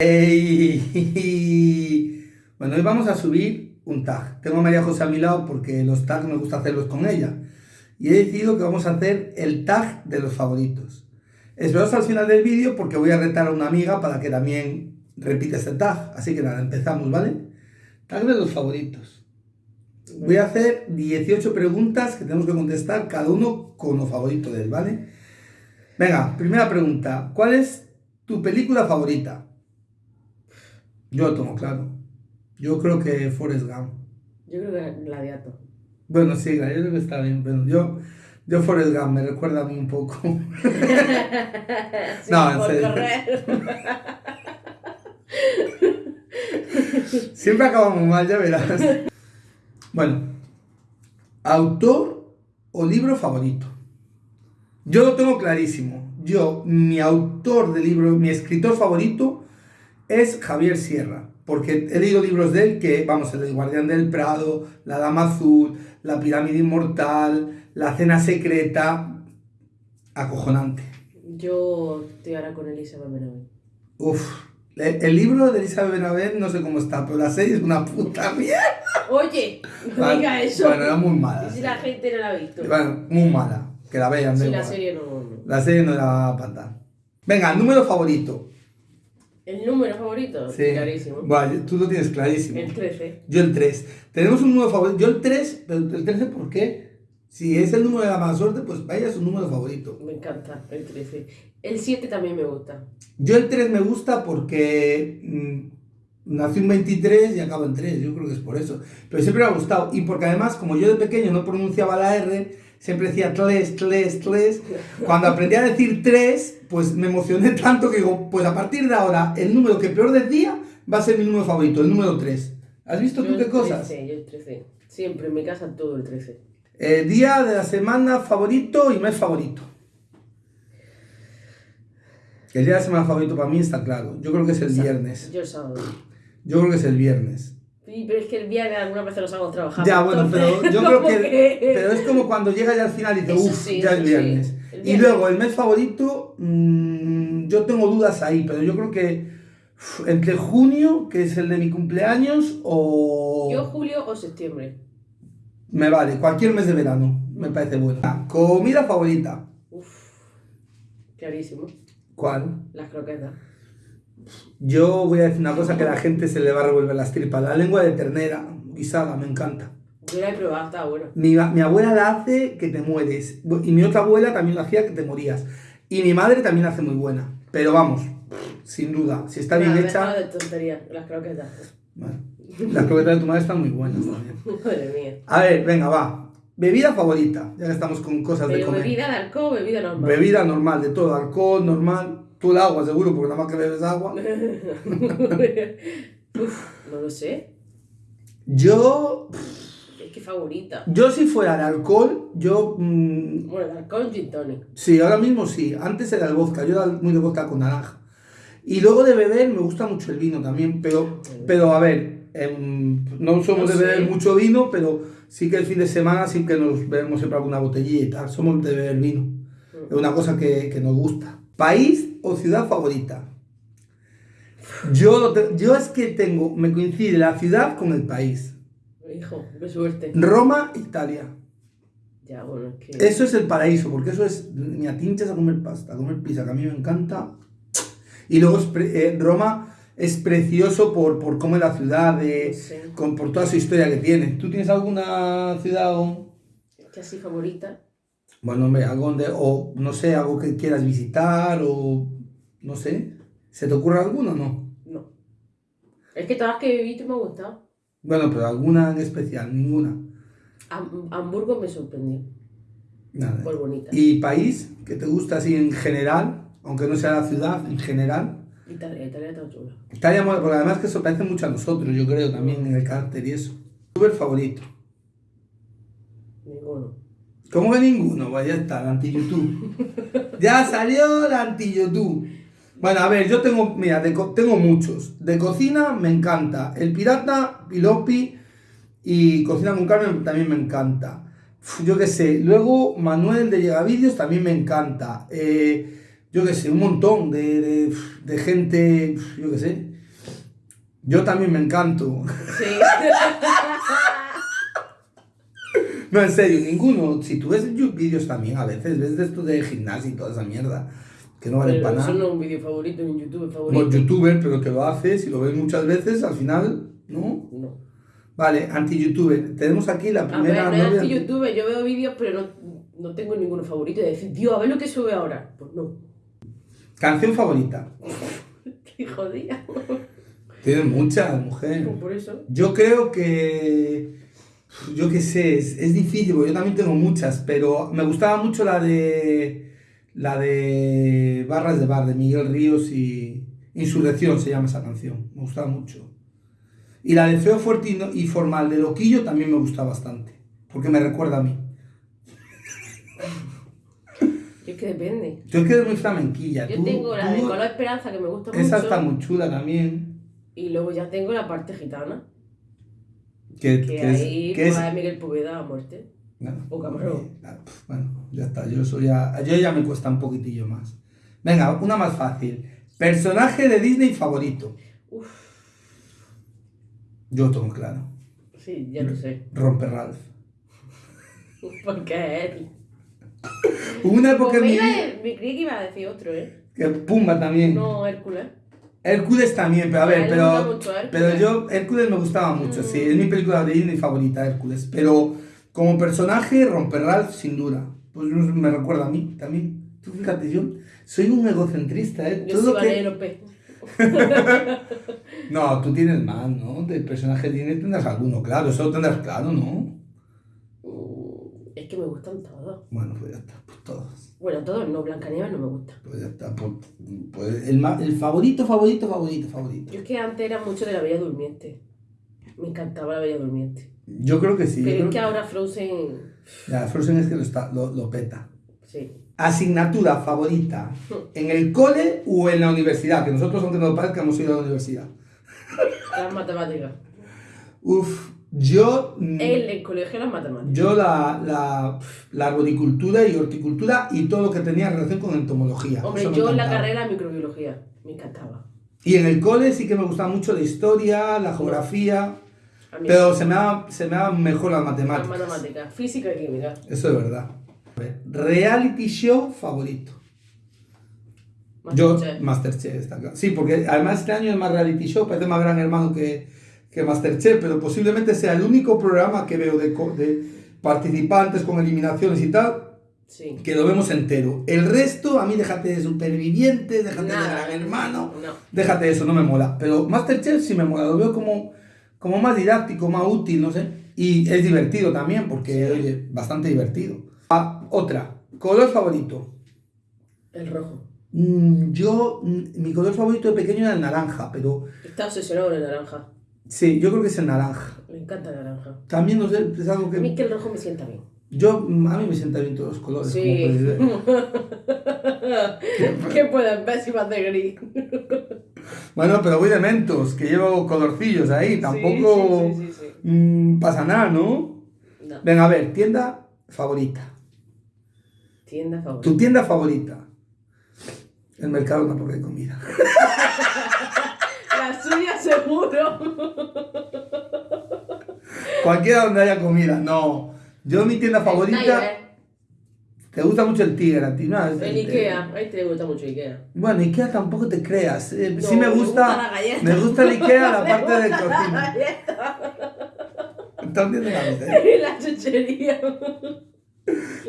Ey. Bueno, hoy vamos a subir un tag. Tengo a María José a mi lado porque los tags me gusta hacerlos con ella. Y he decidido que vamos a hacer el tag de los favoritos. Esperaos al final del vídeo porque voy a retar a una amiga para que también repita este tag. Así que nada, empezamos, ¿vale? Tag de los favoritos. Voy a hacer 18 preguntas que tenemos que contestar cada uno con lo favorito de él, ¿vale? Venga, primera pregunta. ¿Cuál es tu película favorita? Yo lo tengo claro. Yo creo que Forrest Gump. Yo creo que Gladiato. Bueno, sí, Gladiator está bien, pero yo, yo Forrest Gump me recuerda a mí un poco. Sí, No, en serio. correr. Siempre acabamos mal, ya verás. Bueno, autor o libro favorito. Yo lo tengo clarísimo. Yo, mi autor de libro, mi escritor favorito es Javier Sierra. Porque he leído libros de él que, vamos, el Guardián del Prado, La Dama Azul, La Pirámide Inmortal, La Cena Secreta. Acojonante. Yo estoy ahora con Elizabeth Benavent. Uf. El el libro de Elizabeth Benavent no sé cómo está, pero la serie es una puta mierda. Oye, no Vale, diga eso. Bueno, era muy mala. Y si la gente no la ha visto. Bueno, muy mala. Que la vean, Si la igual. serie no, no. La serie no era para Venga, número favorito. ¿El número favorito? Sí. Clarísimo. Vale, tú lo tienes clarísimo. El 13. Yo el 3. Tenemos un número favorito. Yo el 3, pero el 13 ¿por qué? Si es el número de la mala suerte, pues vaya su número favorito. Me encanta el 13. El 7 también me gusta. Yo el 3 me gusta porque mm, nací un 23 y acabo en 3. Yo creo que es por eso. Pero siempre me ha gustado. Y porque además, como yo de pequeño no pronunciaba la R, siempre decía tles, tles, tles. Cuando aprendí a decir 3, pues me emocioné tanto que digo, pues a partir de ahora, el número que peor decía va a ser mi número favorito, el número 3. ¿Has visto Yo tú qué el cosas? 13, yo el 13. Siempre en mi casa todo el 13. Eh, día de la semana favorito y mes favorito. El día de la semana favorito para mí está claro. Yo creo que es el viernes. Yo el sábado. Yo creo que es el viernes. Sí, pero es que el viernes algunas veces los hago trabajando. Ya, bueno, pero yo creo que, Pero es como cuando llega ya al final y dice, Eso uff, sí, ya es sí. viernes. Y luego, el mes favorito, mm, yo tengo dudas ahí, pero yo creo que entre junio, que es el de mi cumpleaños, o... Yo julio o septiembre. Me vale, cualquier mes de verano, me parece bueno. Ah, Comida favorita, Uf, clarísimo. ¿cuál? Las croquetas. Yo voy a decir una cosa que a la gente se le va a revolver las tripas. La lengua de ternera, guisada, me encanta. Yo la he probado, está bueno. Mi, mi abuela la hace que te mueres. Y mi otra abuela también la hacía que te morías. Y mi madre también la hace muy buena. Pero vamos, sin duda, si está bien hecha... dejado de tontería, las croquetas. Bueno, las croquetas de tu madre están muy buenas también. Madre mía. A ver, venga, va. Bebida favorita, ya que estamos con cosas de Pero comer. bebida de alcohol, bebida normal. Bebida normal, de todo, alcohol normal. Tú el agua, seguro, porque nada más que bebes agua. Uf, no lo sé. Yo, Es que favorita. yo si fuera de alcohol, yo... mm, Bueno, el alcohol gin tonic. Sí, ahora mismo sí. Antes era el vodka, yo era muy de vodka con naranja. Y luego de beber me gusta mucho el vino también, pero, pero a ver, em, no somos No de beber sé. mucho vino, pero sí que el fin de semana sí que nos bebemos siempre alguna tal. Somos de beber vino. Es una cosa que, que nos gusta. ¿País o ciudad favorita? Yo, yo es que tengo, me coincide la ciudad con el país. Hijo, qué suerte. Roma, Italia. Ya, bueno, es que. Eso es el paraíso, porque eso es, me atinchas a comer pasta, a comer pizza, que a mí me encanta. Y luego es pre- eh, Roma es precioso por, por cómo es la ciudad, de, con, por toda su historia que tiene. ¿Tú tienes alguna ciudad o, que así favorita. Bueno, hombre, algo donde, o no sé, algo que quieras visitar o no sé? ¿Se te ocurre alguna o no? No. Es que todas las que he visto me han gustado. Bueno, pero alguna en especial, ninguna. Ham- Hamburgo me sorprendió. Nada. Por bonita. ¿Y país que te gusta así en general, aunque no sea la ciudad, en general? Italia, Italia está chula. Italia porque además que eso parece mucho a nosotros, yo creo, también en el carácter y eso. ¿Youtuber favorito? Ninguno. ¿Cómo que ninguno? Pues ya está, el anti-YouTube. ya salió el anti-YouTube. Bueno, a ver, yo tengo, mira, de tengo muchos. De cocina me encanta. El Pirata, Pilopi y Cocina con Carmen también me encanta. Uf, yo qué sé. Luego Manuel de Llegavídeos también me encanta. Eh, yo qué sé, un montón de, de, de gente, yo qué sé. Yo también me encanto. Sí. No, en serio, ninguno. Si tú ves vídeos también, a veces ves de esto de gimnasio y toda esa mierda, que no vale para eso nada. no es un vídeo favorito ni un youtuber favorito. Como youtuber, pero que lo haces y lo ves muchas veces, al final, ¿no? No. Vale, anti-youtuber. Tenemos aquí la A ver, primera no es novia. anti youtuber, yo veo vídeos, pero no, no tengo ninguno favorito. De decir, Dios, a ver lo que sube ahora. Pues no. Canción favorita. Qué jodida. Tienes muchas, mujer. Por eso. Yo creo que. Yo qué sé, es, es difícil, porque yo también tengo muchas, pero me gustaba mucho la de. La de Barras de Bar, de Miguel Ríos y. Insurrección se llama esa canción. Me gustaba mucho. Y la de Feo, Fuerte y, Formal de Loquillo también me gusta bastante, porque me recuerda a mí. Es que depende. Yo es que eres muy flamenquilla. Yo tú- tengo la de Color Esperanza que me gusta Esa mucho. está muy chula también. Y luego ya tengo la parte gitana. Que, Que que ahí que es- pues, a Miguel Poveda a muerte. Bueno, O Camarón. ah, pf, Bueno, ya está. Yo, soy ya, yo ya me cuesta un poquitillo más. Venga, una más fácil. Personaje de Disney favorito. Uf, Yo tengo claro. sí, ya lo sé. Romper Ralph. Porque es él. Una época Pues me, mi iba me creí que iba a decir otro, ¿eh? que Pumba también. No, Hércules. Hércules también, pero a ver, pero, pero yo, Hércules me gustaba mucho, sí, Mm. es mi película de Disney favorita, Hércules, pero como personaje, Romper Ralph, sin duda, pues me recuerda a mí también. Tú fíjate, yo soy un egocentrista, ¿eh? Yo Todo soy que-. No, tú tienes más, ¿no? De personaje Disney tendrás alguno, claro, eso lo tendrás claro, ¿no? Mm, Es que me gustan todos. Bueno, pues ya está, pues. Bueno, todos no, Blancanieves no me gusta. Pues ya está, pues, pues el, ma- el favorito, favorito, favorito, favorito. Yo es que antes era mucho de la Bella Durmiente. Me encantaba la Bella Durmiente. Yo creo que sí. yo Pero creo es que ahora Frozen. Ya, Frozen es que lo, está, lo, lo peta. Sí. Asignatura favorita en el cole o en la universidad, que nosotros, aunque no lo parezca, hemos ido a la universidad. Las matemáticas. Uf, yo. El, el colegio las matemáticas. Yo la, la, la arboricultura y horticultura y todo lo que tenía relación con entomología. Hombre, Eso yo en la carrera de microbiología. Me encantaba. Y en el cole sí que me gustaba mucho la historia, la geografía, mí pero se me daba, se me daban mejor las las matemáticas. matemáticas. Física y química. Eso es verdad. Reality show favorito. Yo, Masterchef. Masterchef, está claro. Sí, porque además este año es más reality show, parece más gran hermano que, que Masterchef, pero posiblemente sea el único programa que veo de, de participantes con eliminaciones y tal, Sí. que lo vemos entero. El resto, a mí déjate de superviviente, déjate de gran hermano, No. déjate de eso, no me mola. Pero Masterchef sí me mola, lo veo como, como más didáctico, más útil, no sé. Y es divertido también, porque, oye, bastante divertido. Ah, otra, color favorito. El rojo. Mm, Yo, mm, mi color favorito de pequeño era el naranja, pero Está obsesionado con el naranja. Sí, yo creo que es el naranja. Me encanta el naranja. También, no sé, es algo A mí que... que el rojo me sienta bien. Yo, a mí me sientan bien todos los colores. como Sí. ver. ¿Qué pueden ver si de gris? Bueno, pero voy de mentos, que llevo colorcillos ahí, tampoco Sí, sí, sí, sí, mm, pasa nada, ¿no? No. Venga, a ver, tienda favorita. Tienda favorita. Tu tienda favorita. El mercado no porque hay comida. La suya seguro. Cualquiera donde haya comida, no. Yo mi tienda favorita. Te gusta mucho el tigre a ti, ¿no? El Ikea. Ahí te gusta mucho Ikea. Bueno, Ikea tampoco te creas. eh, No, sí me me gusta. gusta la galleta. Me gusta el Ikea la parte de La cocina. galleta. ¿Estás viendo la vida, eh? La chuchería.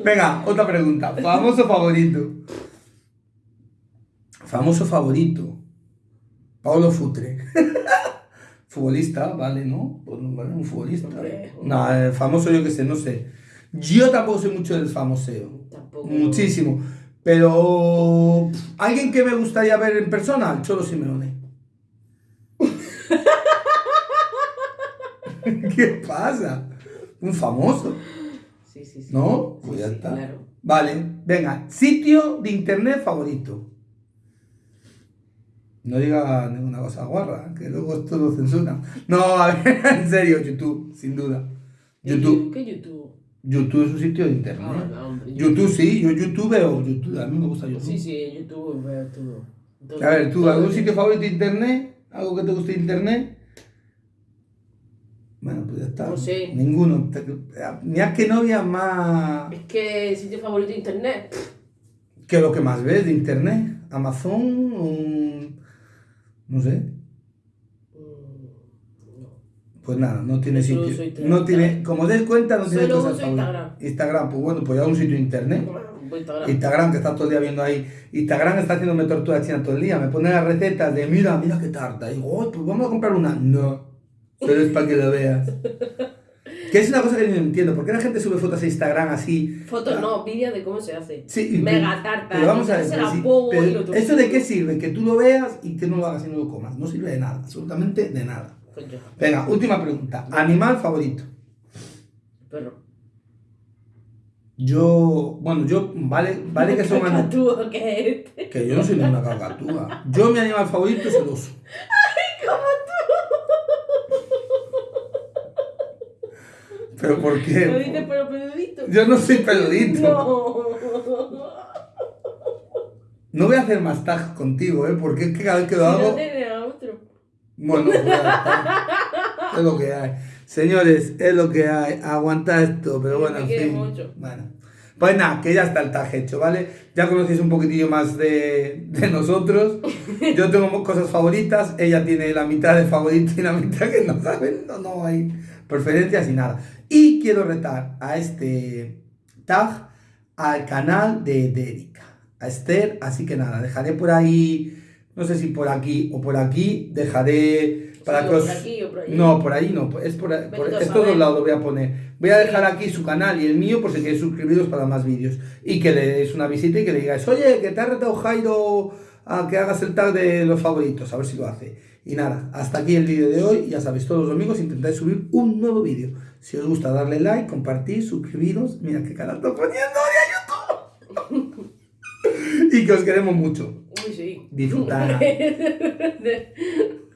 Venga, otra pregunta. Famoso favorito. Famoso favorito. Pablo Futre. Futbolista, vale, ¿no? Un futbolista. No, famoso yo que sé, no sé. Yo tampoco soy mucho del famoseo. Tampoco. Muchísimo. Pero alguien que me gustaría ver en persona, el Cholo Simeone. ¿Qué pasa? Un famoso, Sí, sí, sí. ¿no? Pues ya está. Claro. Vale, venga, sitio de internet favorito. No diga ninguna cosa guarra, que luego esto lo censuran. No, a ver, en serio, YouTube, sin duda. ¿Qué YouTube. ¿Qué YouTube? YouTube es un sitio de internet. Ah, no, hombre, YouTube sí, yo YouTube veo YouTube, a mí me gusta YouTube. Sí, sí, YouTube veo todo. Todo- A ver, ¿tú todo. algún sitio favorito de internet? ¿Algo que te guste de internet? Bueno, pues ya está. No sé. Ninguno. Mira qué novia más... Es que sitio favorito de internet. ¿Qué es lo que más ves de internet? ¿Amazon? Un- No sé. Pues nada, no tiene sitio. No tiene, como des cuenta, no tiene Solo cosas. Instagram. Instagram, pues bueno, pues ya un sitio internet. Bueno, voy a Instagram. Instagram, que está todo el día viendo ahí. Instagram está haciéndome tortura china todo el día. Me pone las recetas de, mira, mira qué tarta. Y digo, "Ay, pues vamos a comprar una. No, pero es para que lo veas. Que es una cosa que no entiendo. ¿Por qué la gente sube fotos a Instagram así? Fotos no, vídeos de cómo se hace. Sí, Mega tarta. Pero vamos a ver, sí, pero. ¿eso de qué sirve? Que tú lo veas y que no lo hagas y no lo comas. No sirve de nada, absolutamente de nada. Pues Venga, última pregunta. ¿Animal favorito? perro. Yo, bueno, yo, vale, vale que son animales. Que yo no soy ninguna cacatúa. Yo, mi animal favorito es el oso. ¿Pero por ¿Lo qué? el peludito? Yo no soy peludito. No. No voy a hacer más tag contigo, ¿eh? Porque es que cada vez que lo no hago... tiene a otro. Bueno, es lo que hay. Señores, es lo que hay. Aguanta esto, pero bueno, en fin. mucho. Bueno. Pues nada, que ya está el tag hecho, ¿vale? Ya conocéis un poquitillo más de, de nosotros. Yo tengo cosas favoritas, ella tiene la mitad de favorito y la mitad que no saben, no, no hay preferencias y nada. Y quiero retar a este tag al canal de, de Erika, a Esther, así que nada, dejaré por ahí, no sé si por aquí o por aquí, dejaré para Sí, que o os... por aquí o por allí. No, por ahí no, es por, por Vete a estos dos saber. lados voy a poner. Voy a dejar aquí su canal y el mío por si queréis suscribiros para más vídeos. Y que le deis una visita y que le digáis, oye, que te ha retado Jairo a que hagas el tag de los favoritos, a ver si lo hace. Y nada, hasta aquí el vídeo de hoy. Ya sabéis, todos los domingos intentáis subir un nuevo vídeo. Si os gusta, darle like, compartir, suscribiros. Mira qué cara estoy poniendo de YouTube. y que os queremos mucho. Uy, sí. Disfrutar.